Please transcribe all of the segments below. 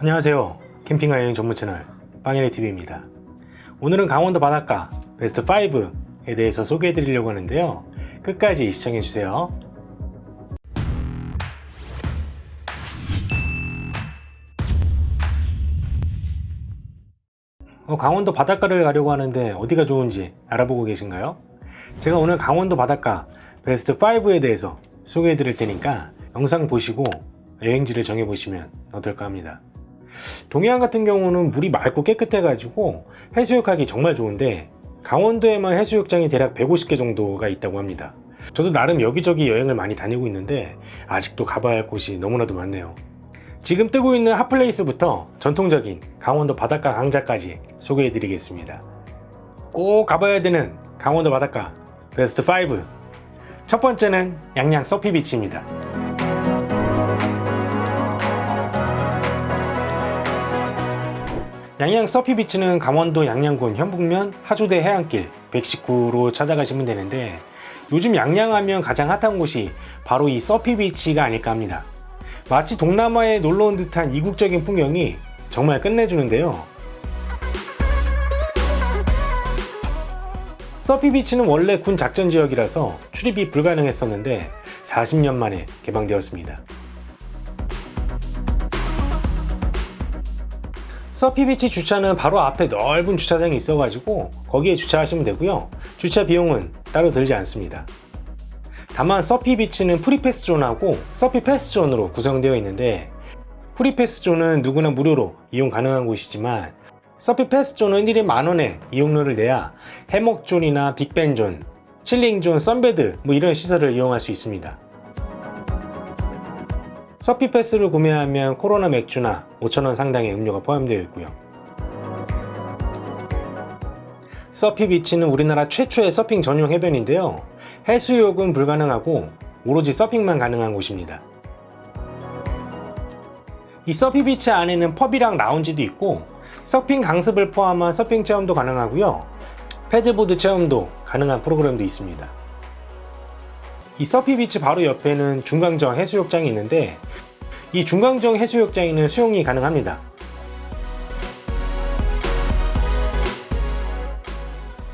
안녕하세요. 캠핑과 여행 전문 채널 빵이네TV입니다. 오늘은 강원도 바닷가 베스트 5에 대해서 소개해 드리려고 하는데요. 끝까지 시청해 주세요. 어, 강원도 바닷가를 가려고 하는데 어디가 좋은지 알아보고 계신가요? 제가 오늘 강원도 바닷가 베스트 5에 대해서 소개해 드릴 테니까 영상 보시고 여행지를 정해 보시면 어떨까 합니다 동해안 같은 경우는 물이 맑고 깨끗해 가지고 해수욕하기 정말 좋은데 강원도에만 해수욕장이 대략 150개 정도가 있다고 합니다. 저도 나름 여기저기 여행을 많이 다니고 있는데 아직도 가봐야 할 곳이 너무나도 많네요. 지금 뜨고 있는 핫플레이스부터 전통적인 강원도 바닷가 강자까지 소개해 드리겠습니다. 꼭 가봐야 되는 강원도 바닷가 베스트 5첫 번째는 양양 서피비치입니다 양양 서피비치는 강원도 양양군 현북면 하조대 해안길 119로 찾아가시면 되는데 요즘 양양하면 가장 핫한 곳이 바로 이 서피비치가 아닐까 합니다. 마치 동남아에 놀러온 듯한 이국적인 풍경이 정말 끝내주는데요. 서피비치는 원래 군 작전지역이라서 출입이 불가능했었는데 40년 만에 개방되었습니다 서피비치 주차는 바로 앞에 넓은 주차장이 있어 가지고 거기에 주차하시면 되고요. 주차 비용은 따로 들지 않습니다. 다만 서피비치는 free pass zone하고 서피 pass zone으로 구성되어 있는데 free pass zone은 누구나 무료로 이용 가능한 곳이지만 서피 pass zone은 1인 만원에 이용료를 내야 해먹 zone이나 bean bag zone, chilling zone, sunbed 뭐 이런 시설을 이용할 수 있습니다 서피 패스를 구매하면 코로나 맥주나 5천원 상당의 음료가 포함되어 있고요. 서피 비치는 우리나라 최초의 서핑 전용 해변인데요. 해수욕은 불가능하고 오로지 서핑만 가능한 곳입니다. 이 서피 비치 안에는 pub이랑 라운지도 있고 서핑 강습을 포함한 서핑 체험도 가능하고요. paddleboard 체험도 가능한 프로그램도 있습니다 이 서피비치 바로 옆에는 중강정 해수욕장이 있는데 이 중강정 해수욕장에는 수영이 가능합니다.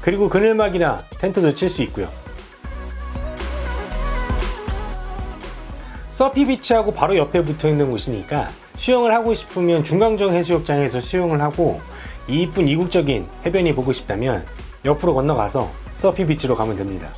그리고 그늘막이나 텐트도 칠 수 있고요. 서피비치하고 바로 옆에 붙어 있는 곳이니까 수영을 하고 싶으면 중강정 해수욕장에서 수영을 하고 이 이쁜 이국적인 해변이 보고 싶다면 옆으로 건너가서 서피비치로 가면 됩니다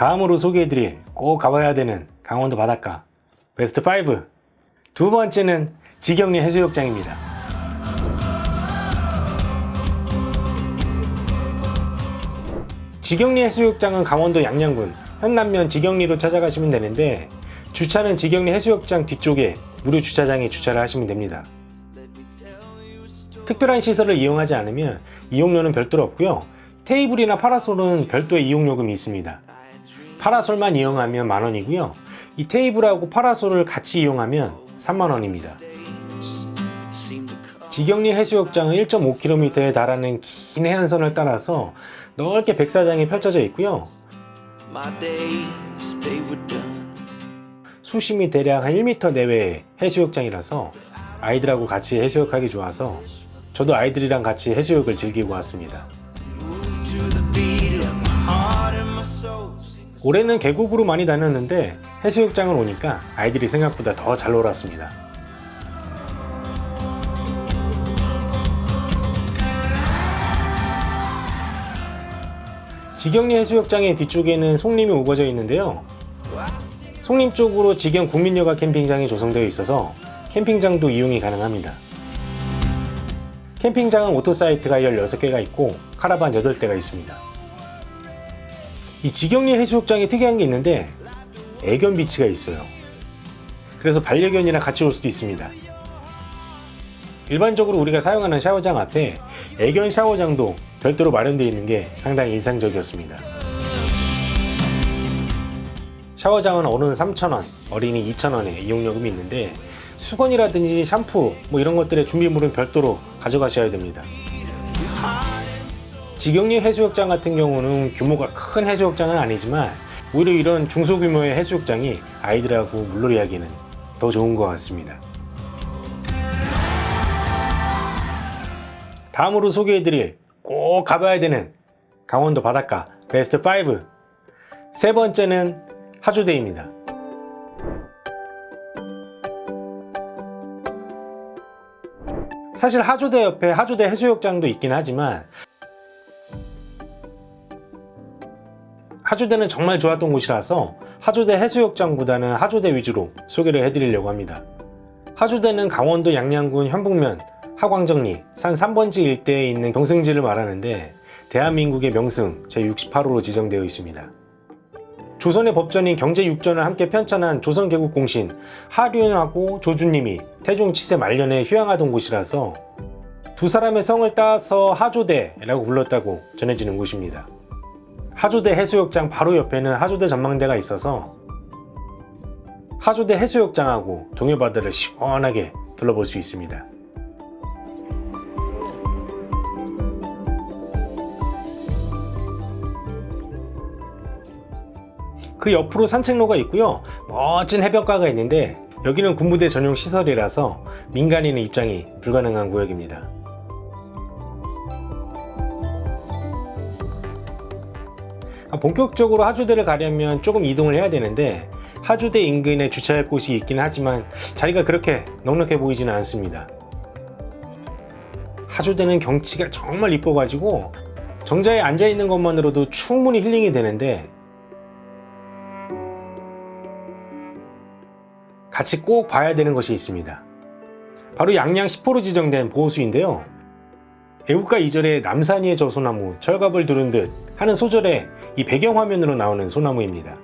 다음으로 소개해드릴 꼭 가봐야 되는 강원도 바닷가 베스트 5 두 번째는 지경리 해수욕장입니다. 지경리 해수욕장은 강원도 양양군 현남면 지경리로 찾아가시면 되는데 주차는 지경리 해수욕장 뒤쪽에 무료 주차장에 주차를 하시면 됩니다. 특별한 시설을 이용하지 않으면 이용료는 별도로 없고요. 테이블이나 파라솔은 별도의 이용요금이 있습니다 파라솔만 이용하면 만원이고요. 이 테이블하고 파라솔을 같이 이용하면 3만원입니다. 지경리 해수욕장은 1.5km에 달하는 긴 해안선을 따라서 넓게 백사장이 펼쳐져 있고요. 수심이 대략 한 1m 내외의 해수욕장이라서 아이들하고 같이 해수욕하기 좋아서 저도 아이들이랑 같이 해수욕을 즐기고 왔습니다 올해는 계곡으로 많이 다녔는데 해수욕장을 오니까 아이들이 생각보다 더 잘 놀았습니다. 지경리 해수욕장의 뒤쪽에는 송림이 우거져 있는데요. 송림 쪽으로 지경 국민여가 캠핑장이 조성되어 있어서 캠핑장도 이용이 가능합니다. 캠핑장은 auto site가 16개가 있고 카라반 8대가 있습니다 이 지경리 해수욕장에 특이한 게 있는데 애견 beach가 있어요. 그래서 반려견이랑 같이 올 수도 있습니다. 일반적으로 우리가 사용하는 샤워장 앞에 애견 샤워장도 별도로 마련되어 있는 게 상당히 인상적이었습니다. 샤워장은 어른 3,000원, 어린이 2,000원에 이용요금이 있는데 수건이라든지 샴푸 뭐 이런 것들의 준비물은 별도로 가져가셔야 됩니다 지경리 해수욕장 같은 경우는 규모가 큰 해수욕장은 아니지만 오히려 이런 중소규모의 해수욕장이 아이들하고 물놀이 하기에는 더 좋은 것 같습니다. 다음으로 소개해드릴 꼭 가봐야 되는 강원도 바닷가 베스트 5. 세 번째는 하조대입니다. 사실 하조대 옆에 하조대 해수욕장도 있긴 하지만 하조대는 정말 좋았던 곳이라서 하조대 해수욕장보다는 하조대 위주로 소개를 해드리려고 합니다. 하조대는 강원도 양양군 현북면 하광정리 산 3번지 일대에 있는 경승지를 말하는데 대한민국의 명승 제68호로 지정되어 있습니다. 조선의 법전인 경제육전을 함께 편찬한 조선개국 공신 하륜하고 조주님이 태종 치세 말년에 휴양하던 곳이라서 두 사람의 성을 따서 하조대라고 불렀다고 전해지는 곳입니다. 하조대 해수욕장 바로 옆에는 하조대 전망대가 있어서 하조대 해수욕장하고 동해바다를 시원하게 둘러볼 수 있습니다. 그 옆으로 산책로가 있고요. 멋진 해변가가 있는데 여기는 군부대 전용 시설이라서 민간인의 입장이 불가능한 구역입니다. 본격적으로 하조대를 가려면 조금 이동을 해야 되는데 하조대 인근에 주차할 곳이 있긴 하지만 자리가 그렇게 넉넉해 보이지는 않습니다. 하조대는 경치가 정말 이뻐 가지고 정자에 앉아 있는 것만으로도 충분히 힐링이 되는데 같이 꼭 봐야 되는 것이 있습니다. 바로 양양 10호로 지정된 보호수인데요. 애국가 2절에 남산위의 저 소나무 철갑을 두른 듯 하는 소절에 이 배경화면으로 나오는 소나무입니다.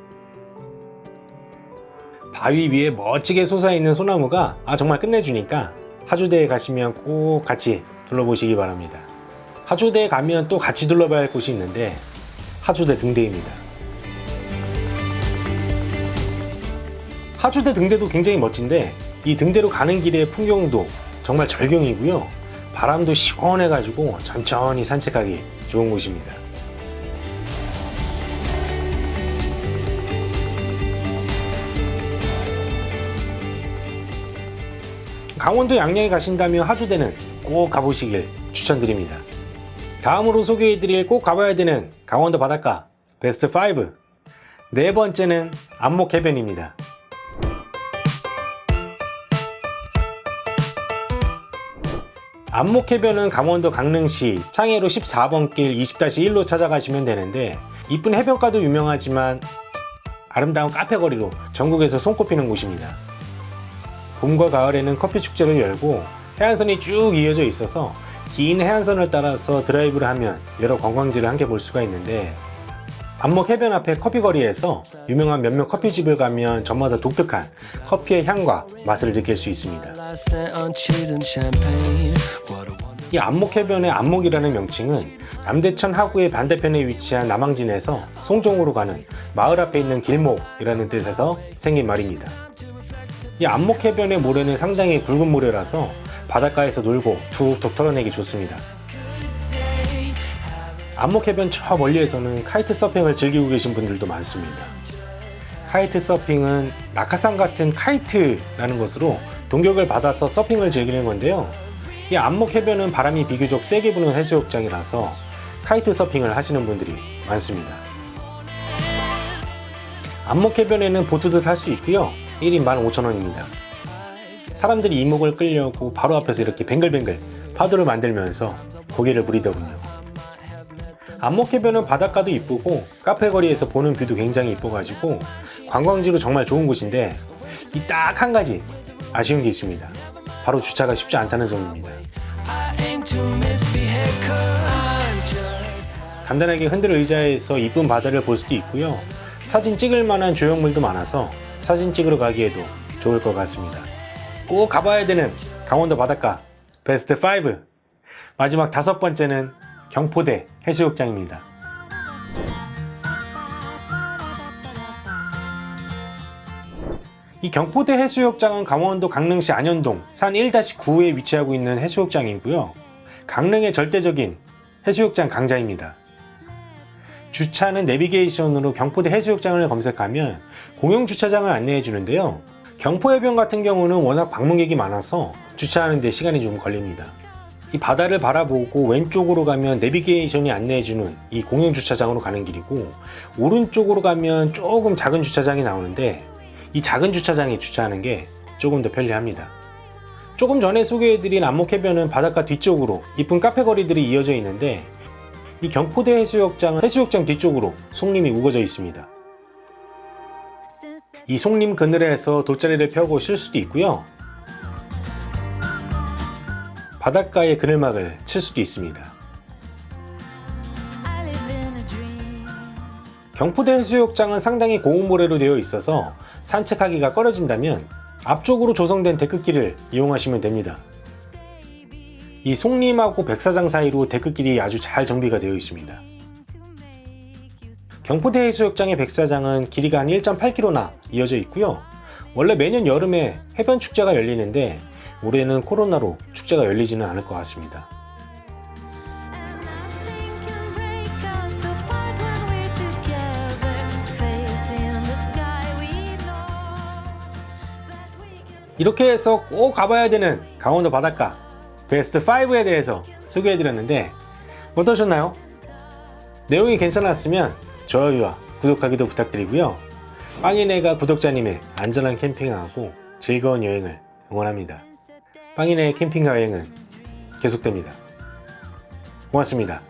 바위 위에 멋지게 솟아있는 소나무가 아 정말 끝내주니까 하주대에 가시면 꼭 같이 둘러보시기 바랍니다. 하주대에 가면 또 같이 둘러봐야 할 곳이 있는데 하주대 등대입니다. 하주대 등대도 굉장히 멋진데 이 등대로 가는 길의 풍경도 정말 절경이고요. 바람도 시원해가지고 천천히 산책하기 좋은 곳입니다. 강원도 양양에 가신다면 하주대는 꼭 가보시길 추천드립니다. 다음으로 소개해드릴 꼭 가봐야 되는 강원도 바닷가 베스트 5. 네 번째는 안목해변입니다. 안목해변은 강원도 강릉시 창해로 14번 길 20-1로 찾아가시면 되는데 이쁜 해변가도 유명하지만 아름다운 카페거리로 전국에서 손꼽히는 곳입니다. 봄과 가을에는 커피 축제를 열고 해안선이 쭉 이어져 있어서 긴 해안선을 따라서 드라이브를 하면 여러 관광지를 함께 볼 수가 있는데 안목 해변 앞에 커피거리에서 유명한 몇몇 커피집을 가면 저마다 독특한 커피의 향과 맛을 느낄 수 있습니다. 이 안목 해변의 안목이라는 명칭은 남대천 하구의 반대편에 위치한 남항진에서 송정으로 가는 마을 앞에 있는 길목이라는 뜻에서 생긴 말입니다. 이 안목 해변의 모래는 상당히 굵은 모래라서 바닷가에서 놀고 툭툭 털어내기 좋습니다. 안목해변 저 멀리에서는 kite 서핑을 즐기고 계신 분들도 많습니다. kite 서핑은 낙하산 같은 kite라는 것으로 동력을 받아서 서핑을 즐기는 건데요. 이 안목해변은 바람이 비교적 세게 부는 해수욕장이라서 kite 서핑을 하시는 분들이 많습니다. 안목해변에는 보트도 탈 수 있고요. 1인 15,000원입니다. 사람들이 이목을 끌려고 바로 앞에서 이렇게 뱅글뱅글 파도를 만들면서 곡예를 부리더군요. 안목해변은 바닷가도 이쁘고 카페 거리에서 보는 뷰도 굉장히 이뻐가지고 관광지로 정말 좋은 곳인데 이 딱 한 가지 아쉬운 게 있습니다. 바로 주차가 쉽지 않다는 점입니다. 간단하게 흔들 의자에서 이쁜 바다를 볼 수도 있고요. 사진 찍을 만한 조형물도 많아서 사진 찍으러 가기에도 좋을 것 같습니다. 꼭 가봐야 되는 강원도 바닷가 베스트 5 마지막 다섯 번째는 경포대 해수욕장입니다. 이 경포대 해수욕장은 강원도 강릉시 안현동 산 1-9에 위치하고 있는 해수욕장이고요. 강릉의 절대적인 해수욕장 강자입니다. 주차는 내비게이션으로 경포대 해수욕장을 검색하면 공용 주차장을 안내해 주는데요. 경포해변 같은 경우는 워낙 방문객이 많아서 주차하는 데 시간이 좀 걸립니다. 이 바다를 바라보고 왼쪽으로 가면 내비게이션이 안내해주는 이 공용 주차장으로 가는 길이고 오른쪽으로 가면 조금 작은 주차장이 나오는데 이 작은 주차장에 주차하는 게 조금 더 편리합니다. 조금 전에 소개해드린 안목해변은 바닷가 뒤쪽으로 이쁜 카페 거리들이 이어져 있는데 이 경포대 해수욕장은 해수욕장 뒤쪽으로 송림이 우거져 있습니다. 이 송림 그늘에서 돗자리를 펴고 쉴 수도 있고요. 바닷가에 그늘막을 칠 수도 있습니다. 경포대 해수욕장은 상당히 고운 모래로 되어 있어서 산책하기가 꺼려진다면 앞쪽으로 조성된 데크길을 이용하시면 됩니다. 이 송림하고 백사장 사이로 데크길이 아주 잘 정비가 되어 있습니다. 경포대 해수욕장의 백사장은 길이가 한 1.8km나 이어져 있고요. 원래 매년 여름에 해변 축제가 열리는데 올해는 코로나로 축제가 열리지는 않을 것 같습니다. 이렇게 해서 꼭 가봐야 되는 강원도 바닷가 베스트 5에 대해서 소개해드렸는데 어떠셨나요? 내용이 괜찮았으면 좋아요와 구독하기도 부탁드리고요. 빵이네가 구독자님의 안전한 캠핑하고 즐거운 여행을 응원합니다. 빵이네 캠핑 여행은 계속됩니다. 고맙습니다.